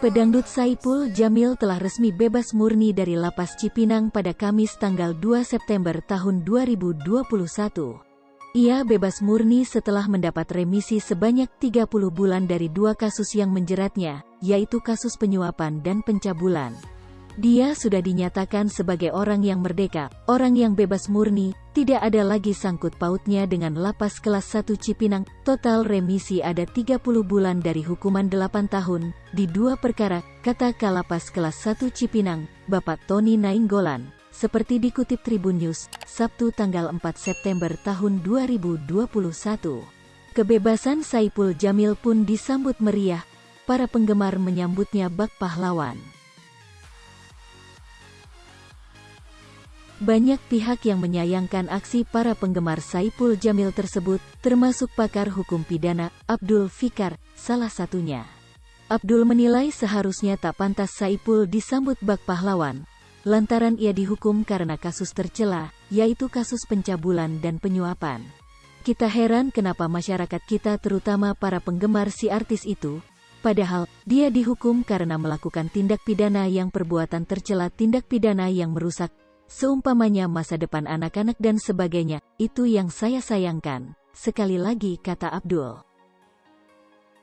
Pedangdut Saipul Jamil telah resmi bebas murni dari lapas Cipinang pada Kamis tanggal 2 September tahun 2021. Ia bebas murni setelah mendapat remisi sebanyak 30 bulan dari dua kasus yang menjeratnya, yaitu kasus penyuapan dan pencabulan. Dia sudah dinyatakan sebagai orang yang merdeka, orang yang bebas murni, tidak ada lagi sangkut pautnya dengan lapas kelas 1 Cipinang, total remisi ada 30 bulan dari hukuman 8 tahun, di dua perkara, kata Kalapas kelas 1 Cipinang, Bapak Tony Nainggolan, seperti dikutip Tribun News, Sabtu tanggal 4 September tahun 2021. Kebebasan Saipul Jamil pun disambut meriah, para penggemar menyambutnya bak pahlawan. Banyak pihak yang menyayangkan aksi para penggemar Saipul Jamil tersebut, termasuk pakar hukum pidana, Abdul Fikar, salah satunya. Abdul menilai seharusnya tak pantas Saipul disambut bak pahlawan, lantaran ia dihukum karena kasus tercela, yaitu kasus pencabulan dan penyuapan. Kita heran kenapa masyarakat kita terutama para penggemar si artis itu, padahal dia dihukum karena melakukan tindak pidana yang perbuatan tercela tindak pidana yang merusak Seumpamanya masa depan anak-anak dan sebagainya, itu yang saya sayangkan. Sekali lagi kata Abdul.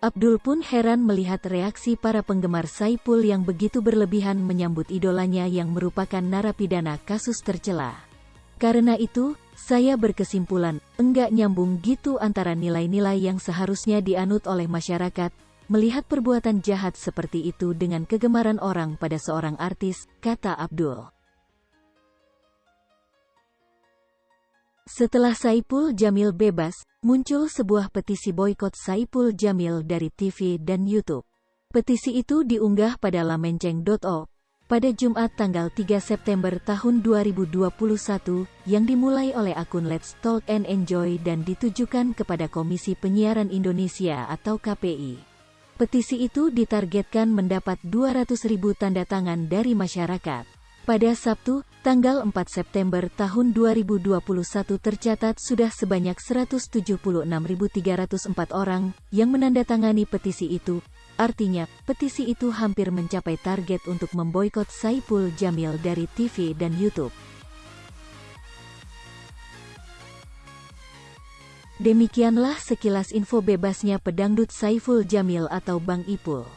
Abdul pun heran melihat reaksi para penggemar Saipul yang begitu berlebihan menyambut idolanya yang merupakan narapidana kasus tercela. Karena itu, saya berkesimpulan, enggak nyambung gitu antara nilai-nilai yang seharusnya dianut oleh masyarakat, melihat perbuatan jahat seperti itu dengan kegemaran orang pada seorang artis, kata Abdul. Setelah Saipul Jamil bebas, muncul sebuah petisi boykot Saipul Jamil dari TV dan YouTube. Petisi itu diunggah pada lamenceng.o pada Jumat tanggal 3 September tahun 2021 yang dimulai oleh akun Let's Talk and Enjoy dan ditujukan kepada Komisi Penyiaran Indonesia atau KPI. Petisi itu ditargetkan mendapat 200.000 tanda tangan dari masyarakat. Pada Sabtu, tanggal 4 September tahun 2021 tercatat sudah sebanyak 176.304 orang yang menandatangani petisi itu. Artinya, petisi itu hampir mencapai target untuk memboikot Saipul Jamil dari TV dan YouTube. Demikianlah sekilas info bebasnya pedangdut Saiful Jamil atau Bang Ipul.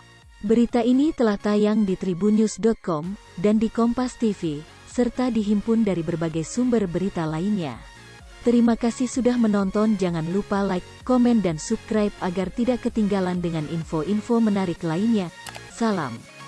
Berita ini telah tayang di tribunnews.com dan di Kompas TV, serta dihimpun dari berbagai sumber berita lainnya. Terima kasih sudah menonton jangan lupa like, komen dan subscribe agar tidak ketinggalan dengan info-info menarik lainnya. Salam.